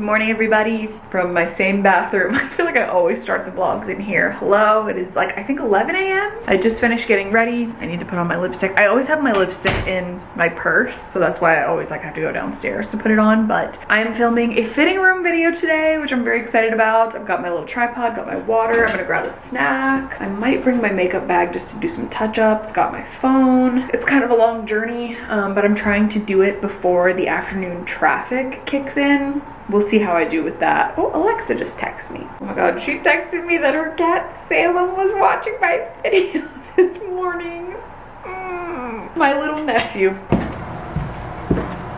Good morning everybody from my same bathroom. I feel like I always start the vlogs in here. Hello, it is like I think 11 a.m. I just finished getting ready. I need to put on my lipstick. I always have my lipstick in my purse, so that's why I always like have to go downstairs to put it on. But I am filming a fitting room video today, which I'm very excited about. I've got my little tripod, got my water. I'm gonna grab a snack. I might bring my makeup bag just to do some touch-ups. Got my phone. It's kind of a long journey, um, but I'm trying to do it before the afternoon traffic kicks in we'll see how I do with that. Oh, Alexa just texted me. Oh my god, she texted me that her cat Salem was watching my video this morning. Mm, my little nephew.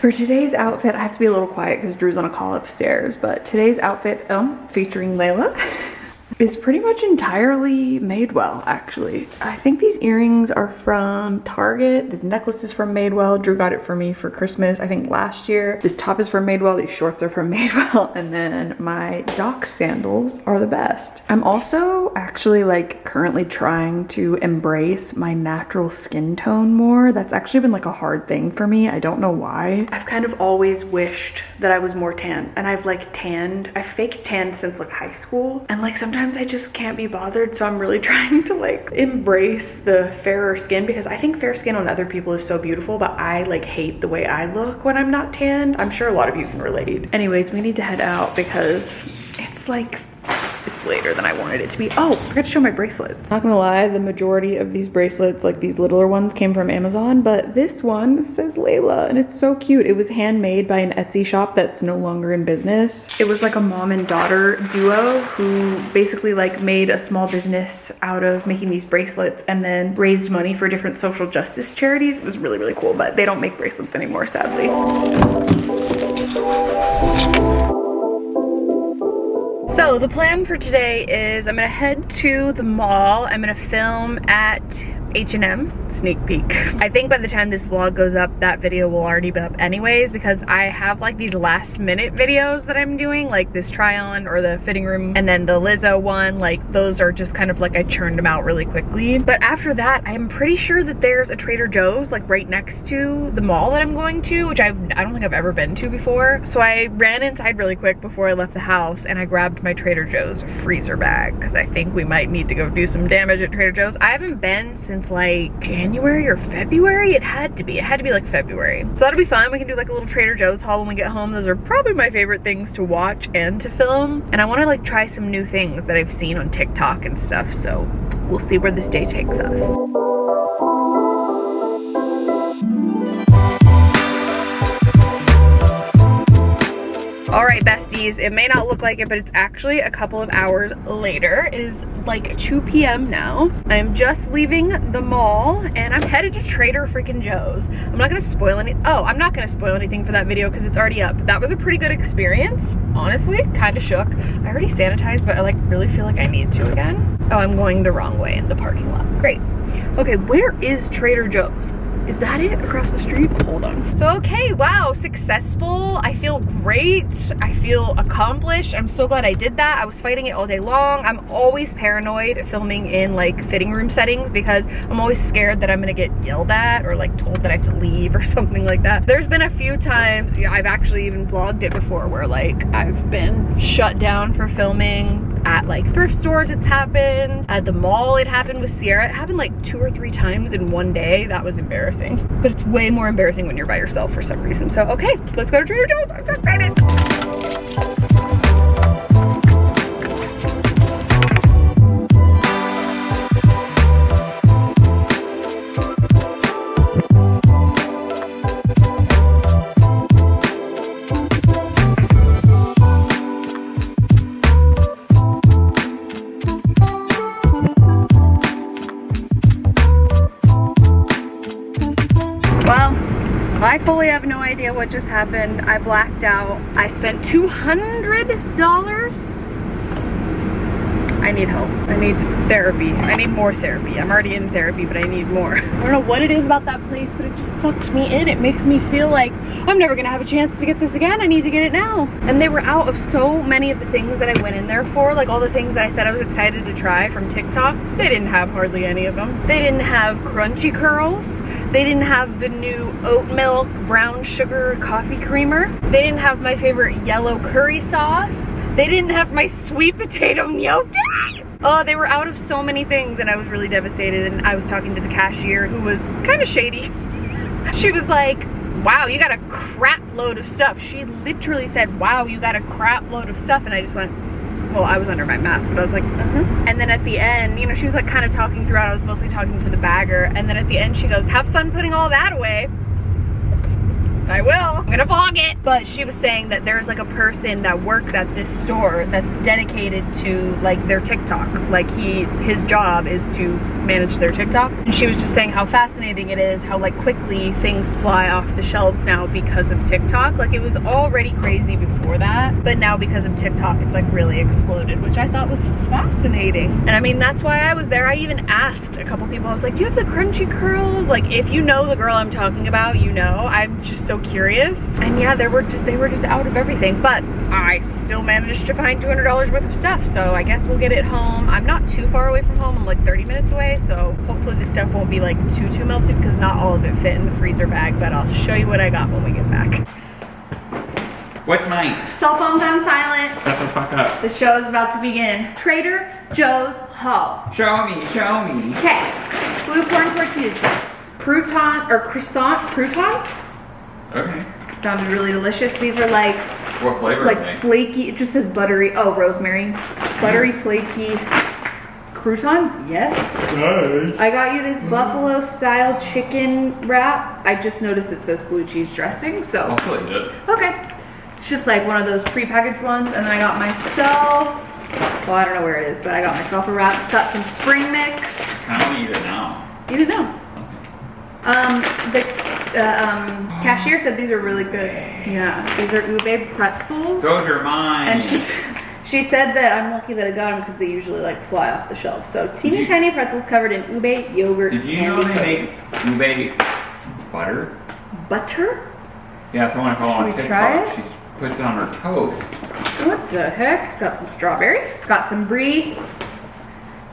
For today's outfit, I have to be a little quiet because Drew's on a call upstairs, but today's outfit, um, featuring Layla. is pretty much entirely Madewell, actually. I think these earrings are from Target. This necklace is from Madewell. Drew got it for me for Christmas, I think last year. This top is from Madewell. These shorts are from Madewell. And then my Doc sandals are the best. I'm also actually like currently trying to embrace my natural skin tone more. That's actually been like a hard thing for me. I don't know why. I've kind of always wished that I was more tan and I've like tanned. I've faked tanned since like high school. And like sometimes sometimes I just can't be bothered. So I'm really trying to like embrace the fairer skin because I think fair skin on other people is so beautiful, but I like hate the way I look when I'm not tanned. I'm sure a lot of you can relate. Anyways, we need to head out because it's like it's later than I wanted it to be. Oh, I forgot to show my bracelets. Not gonna lie, the majority of these bracelets, like these littler ones, came from Amazon, but this one says Layla, and it's so cute. It was handmade by an Etsy shop that's no longer in business. It was like a mom and daughter duo who basically like made a small business out of making these bracelets and then raised money for different social justice charities. It was really, really cool, but they don't make bracelets anymore, sadly. So the plan for today is I'm gonna head to the mall. I'm gonna film at H&M sneak peek. I think by the time this vlog goes up, that video will already be up anyways because I have like these last minute videos that I'm doing, like this try on or the fitting room and then the Lizzo one, like those are just kind of like I churned them out really quickly. But after that, I'm pretty sure that there's a Trader Joe's like right next to the mall that I'm going to, which I've, I don't think I've ever been to before. So I ran inside really quick before I left the house and I grabbed my Trader Joe's freezer bag because I think we might need to go do some damage at Trader Joe's. I haven't been since like January or February. It had to be. It had to be like February. So that'll be fun. We can do like a little Trader Joe's haul when we get home. Those are probably my favorite things to watch and to film. And I want to like try some new things that I've seen on TikTok and stuff. So we'll see where this day takes us. All right, besties, it may not look like it, but it's actually a couple of hours later. It is like 2 p.m. now. I'm just leaving the mall and I'm headed to Trader freaking Joe's. I'm not gonna spoil any, oh, I'm not gonna spoil anything for that video because it's already up. That was a pretty good experience, honestly, kind of shook. I already sanitized, but I like really feel like I need to again. Oh, I'm going the wrong way in the parking lot. Great. Okay, where is Trader Joe's? Is that it across the street? Hold on. So, okay, wow, successful. I feel great. I feel accomplished. I'm so glad I did that. I was fighting it all day long. I'm always paranoid filming in like fitting room settings because I'm always scared that I'm gonna get yelled at or like told that I have to leave or something like that. There's been a few times, I've actually even vlogged it before where like I've been shut down for filming at like thrift stores it's happened. At the mall it happened with Sierra. It happened like two or three times in one day. That was embarrassing. But it's way more embarrassing when you're by yourself for some reason. So okay let's go to Trader Joe's. I'm so excited happened. I blacked out. I spent $200. I need help. I need therapy. I need more therapy. I'm already in therapy, but I need more. I don't know what it is about that place, but it just sucks me in. It makes me feel like I'm never gonna have a chance to get this again. I need to get it now. And they were out of so many of the things that I went in there for, like all the things that I said I was excited to try from TikTok. They didn't have hardly any of them. They didn't have crunchy curls. They didn't have the new oat milk brown sugar coffee creamer. They didn't have my favorite yellow curry sauce. They didn't have my sweet potato gnocchi. Oh, they were out of so many things and I was really devastated and I was talking to the cashier who was kind of shady. she was like, wow, you got a crap load of stuff. She literally said, wow, you got a crap load of stuff. And I just went, well, I was under my mask, but I was like, uh-huh. And then at the end, you know, she was like kind of talking throughout. I was mostly talking to the bagger. And then at the end, she goes, have fun putting all that away. I will. I'm gonna vlog it. But she was saying that there's like a person that works at this store that's dedicated to like their TikTok. Like he, his job is to manage their TikTok. And she was just saying how fascinating it is, how like quickly things fly off the shelves now because of TikTok. Like it was already crazy before that, but now because of TikTok, it's like really exploded, which I thought was fascinating. And I mean, that's why I was there. I even asked a couple people, I was like, do you have the crunchy curls? Like if you know the girl I'm talking about, you know, I'm just so curious. And yeah, there were just, they were just out of everything, but I still managed to find $200 worth of stuff. So I guess we'll get it home. I'm not too far away from home. I'm like 30 minutes away. So hopefully the stuff won't be like too, too melted because not all of it fit in the freezer bag, but I'll show you what I got when we get back. What's mine? Cell phone's on silent. Shut the fuck up. The show is about to begin. Trader Joe's Haul. Show me, show me. Okay, blue corn tortilla chips. Crouton, or croissant, croutons? Okay. Sounded really delicious. These are like, What flavor like flaky, it just says buttery, oh, rosemary. Buttery, flaky croutons, yes. Nice. I got you this buffalo style chicken wrap. I just noticed it says blue cheese dressing, so. I'll still it. Okay. It's just like one of those prepackaged ones. And then I got myself, well, I don't know where it is, but I got myself a wrap. Got some spring mix. I don't eat it now. You didn't know. Um, the uh, um, cashier said these are really good. Yeah, these are ube pretzels. Those are mine. And she, she said that I'm lucky that I got them because they usually like fly off the shelf. So teeny you- tiny pretzels covered in ube, yogurt, Did you know they coating. make ube butter? butter? Yeah, someone Should on TikTok. try it? She puts it on her toast. What the heck? Got some strawberries. Got some brie.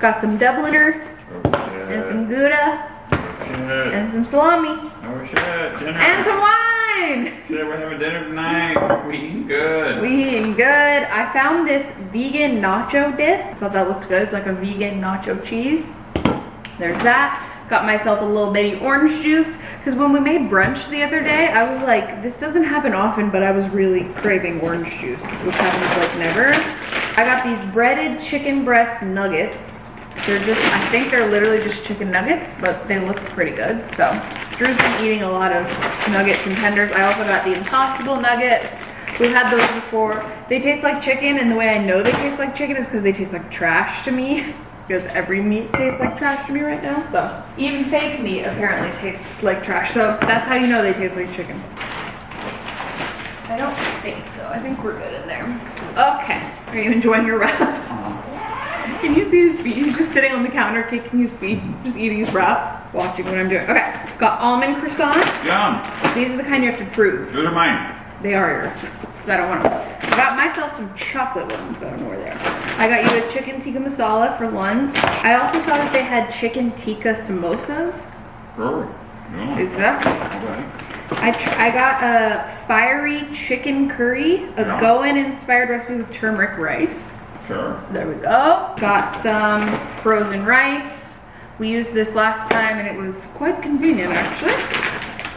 Got some Dubliner Oh and some. Gouda Oh and some salami Oh and some wine. We're having dinner tonight. We eating good. We eating good. I found this vegan nacho dip. I thought that looked good. It's like a vegan nacho cheese. There's that. Got myself a little bitty orange juice. Because when we made brunch the other day, I was like, this doesn't happen often, but I was really craving orange juice, which happens like never. I got these breaded chicken breast nuggets. They're just, I think they're literally just chicken nuggets, but they look pretty good. So, Drew's been eating a lot of nuggets and tenders. I also got the Impossible nuggets. We've had those before. They taste like chicken, and the way I know they taste like chicken is because they taste like trash to me. Because every meat tastes like trash to me right now. So even fake meat apparently tastes like trash. So that's how you know they taste like chicken. I don't think so. I think we're good in there. Okay. Are you enjoying your wrap? Uh, Can you see his feet? He's just sitting on the counter, kicking his feet, just eating his wrap, watching what I'm doing. Okay. Got almond croissants. Yum. These are the kind you have to prove. Those are mine. They are yours. Because I don't want them. I got myself some chocolate ones, but I don't know where they are. I got you a chicken tikka masala for lunch. I also saw that they had chicken tikka samosas. Oh. Yeah. Exactly. Okay. I, I got a fiery chicken curry, a Yeah. Goan inspired recipe with turmeric rice. So there we go. Got some frozen rice. We used this last time and it was quite convenient actually.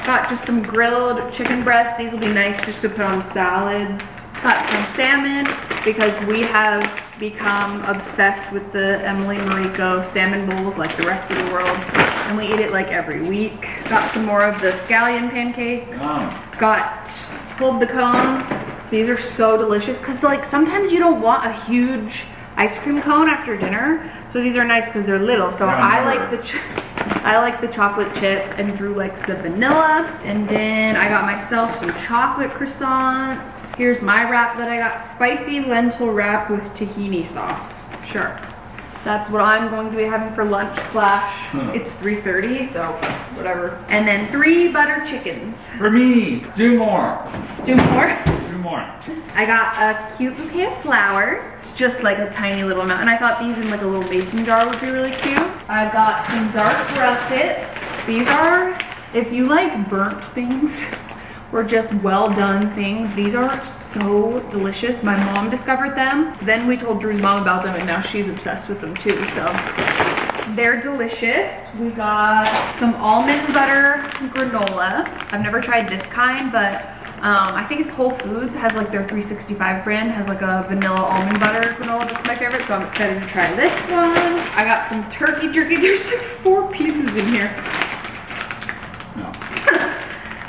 Got just some grilled chicken breasts. These will be nice just to put on salads. Got some salmon because we have become obsessed with the Emily Mariko salmon bowls like the rest of the world. And we eat it like every week. Got some more of the scallion pancakes. Yum. Got Hold the Cones. These are so delicious because like sometimes you don't want a huge ice cream cone after dinner. So these are nice because they're little. So Yeah, I like the I like the chocolate chip and Drew likes the vanilla. And then I got myself some chocolate croissants. Here's my wrap that I got. Spicy lentil wrap with tahini sauce. Sure. That's what I'm going to be having for lunch slash Huh. it's 3.30, so whatever. And then three butter chickens. For me, do more. Do more. More. I got a cute bouquet of flowers. It's just like a tiny little amount. And I thought these in like a little mason jar would be really cute. I've got some dark russets. These are, if you like burnt things or just well done things, these are so delicious. My mom discovered them. Then we told Drew's mom about them and now she's obsessed with them too. So they're delicious. We got some almond butter granola. I've never tried this kind, but um, I think it's Whole Foods. Has like their 365 brand, has like a vanilla almond butter granola that's my favorite. So I'm excited to try this one. I got some turkey jerky. There's like four pieces in here. No.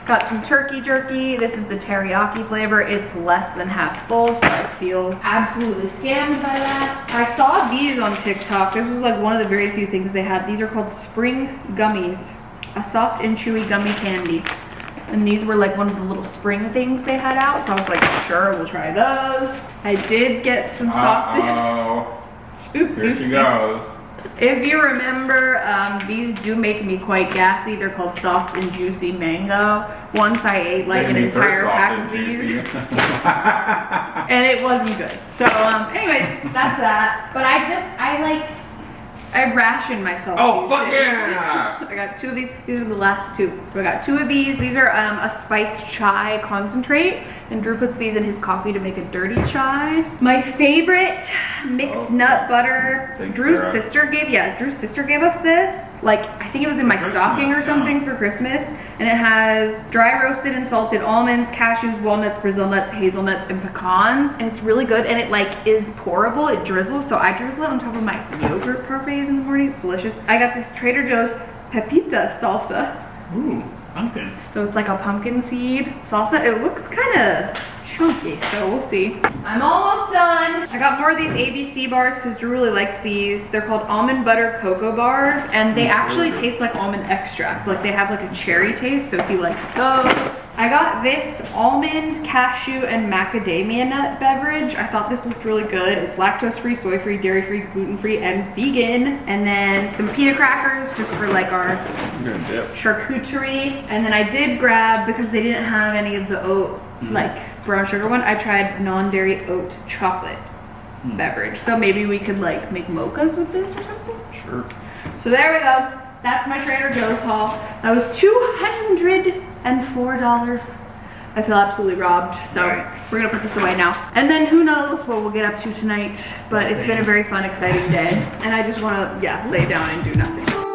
Got some turkey jerky. This is the teriyaki flavor. It's less than half full, so I feel absolutely scammed by that. I saw these on TikTok. This was like one of the very few things they had. These are called spring gummies. A soft and chewy gummy candy. And these were like one of the little spring things they had out. So I was like, sure, we'll try those. I did get some soft. Uh-oh. Oops, Here oops, she goes. If you remember, um, these do make me quite gassy. They're called soft and juicy mango. Once I ate like an Making me first entire pack of these and it wasn't good. So, um, anyways, that's that. But I just, I like, I ration myself. oh, fuck yeah! I got two of these. These are the last two. So I got two of these. These are um, a spiced chai concentrate. And Drew puts these in his coffee to make a dirty chai. My favorite mixed Oh. nut butter. Thanks, Drew's Sarah. sister gave, yeah, Drew's sister gave us this. Like, I think it was in my stocking or something yeah. for Christmas. And it has dry roasted and salted almonds, cashews, walnuts, Brazil nuts, hazelnuts, and pecans. And it's really good. And it like is pourable. It drizzles. So I drizzle it on top of my yogurt parfaits in the morning. It's delicious. I got this Trader Joe's Pepita salsa. Ooh, pumpkin. So it's like a pumpkin seed salsa. It looks kind of chunky, so we'll see. I'm almost done. I got more of these ABC bars because Drew really liked these. They're called almond butter cocoa bars and they mm, actually taste like almond extract. Like they have like a cherry taste, so he likes those. I got this almond, cashew, and macadamia nut beverage. I thought this looked really good. It's lactose-free, soy-free, dairy-free, gluten-free, and vegan. And then some pita crackers just for like our I'm gonna dip. charcuterie and then I did grab because they didn't have any of the oat Mhm. like brown sugar one I tried non-dairy oat chocolate Hmm. beverage so maybe we could like make mochas with this or something Sure. so there we go that's my Trader Joe's haul that was $204 I feel absolutely robbed so Right. we're gonna put this away now. And then who knows what we'll get up to tonight but it's been a very fun exciting day. And I just want to yeah lay down and do nothing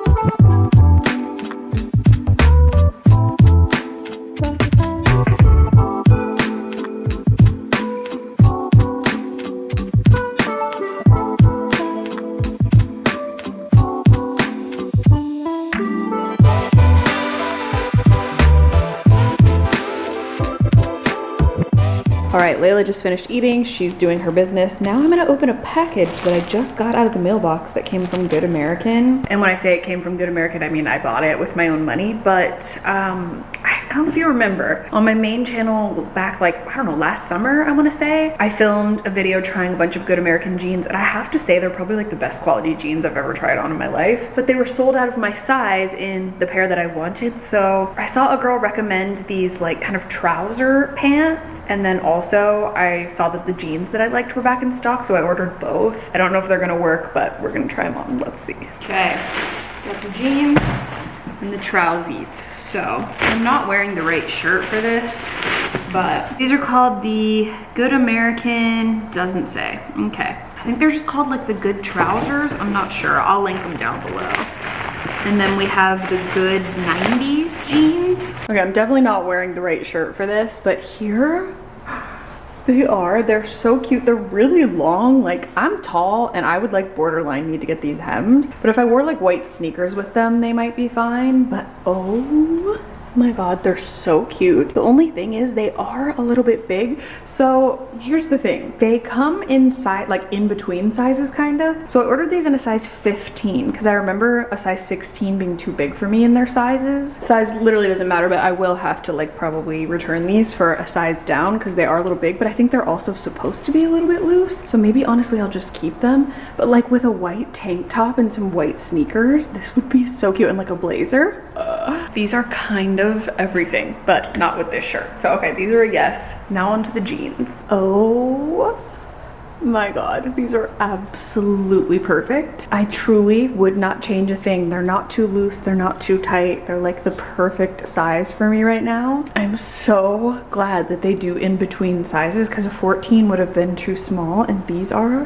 Layla just finished eating. She's doing her business. Now I'm gonna open a package that I just got out of the mailbox that came from Good American. And when I say it came from Good American, I mean I bought it with my own money. But um, I don't know if you remember, on my main channel back like, I don't know, last summer, I wanna say, I filmed a video trying a bunch of Good American jeans. And I have to say, they're probably like the best quality jeans I've ever tried on in my life. But they were sold out of my size in the pair that I wanted. So I saw a girl recommend these like kind of trouser pants. And then also I saw that the jeans that I liked were back in stock. So I ordered both. I don't know if they're gonna work, but we're gonna try them on. Let's see. Okay, got the jeans and the trousies. So I'm not wearing the right shirt for this, but these are called the Good American, doesn't say. Okay. I think they're just called like the Good Trousers. I'm not sure. I'll link them down below. And then we have the Good 90s jeans. Okay, I'm definitely not wearing the right shirt for this, but here they are. They're so cute. They're really long. Like, I'm tall and I would like borderline need to get these hemmed. But if I wore like white sneakers with them, they might be fine. But oh My god, they're so cute. The only thing is they are a little bit big. So here's the thing. They come inside, like in between sizes kind of. So I ordered these in a size 15 because I remember a size 16 being too big for me in their sizes. Size literally doesn't matter, but I will have to like probably return these for a size down because they are a little big, but I think they're also supposed to be a little bit loose. So maybe honestly I'll just keep them. But like with a white tank top and some white sneakers, this would be so cute and like a blazer. Uh, these are kind of everything, but not with this shirt. So okay, these are a yes. Now onto the jeans. Oh my god these are absolutely perfect i truly would not change a thing they're not too loose they're not too tight they're like the perfect size for me right now i'm so glad that they do in between sizes because a 14 would have been too small and these are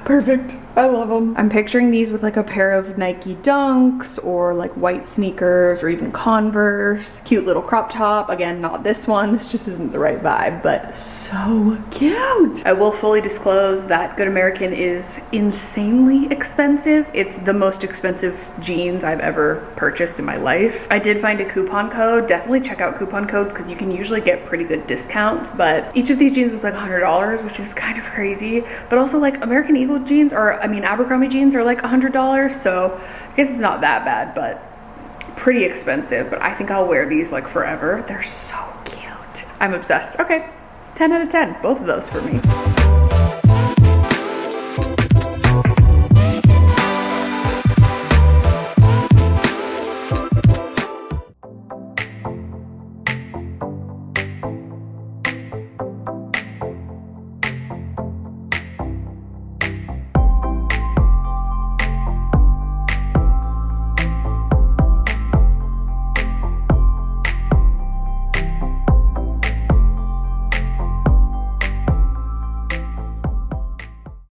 perfect i love them i'm picturing these with like a pair of nike dunks or like white sneakers or even converse cute little crop top again not this one this just isn't the right vibe but so cute i will fully disclose that Good American is insanely expensive. It's the most expensive jeans I've ever purchased in my life. I did find a coupon code. Definitely check out coupon codes because you can usually get pretty good discounts, but each of these jeans was like $100, which is kind of crazy. But also like American Eagle jeans or I mean Abercrombie jeans are like $100, so I guess it's not that bad, but pretty expensive, but I think I'll wear these like forever. They're so cute. I'm obsessed. Okay, 10 out of 10, both of those for me.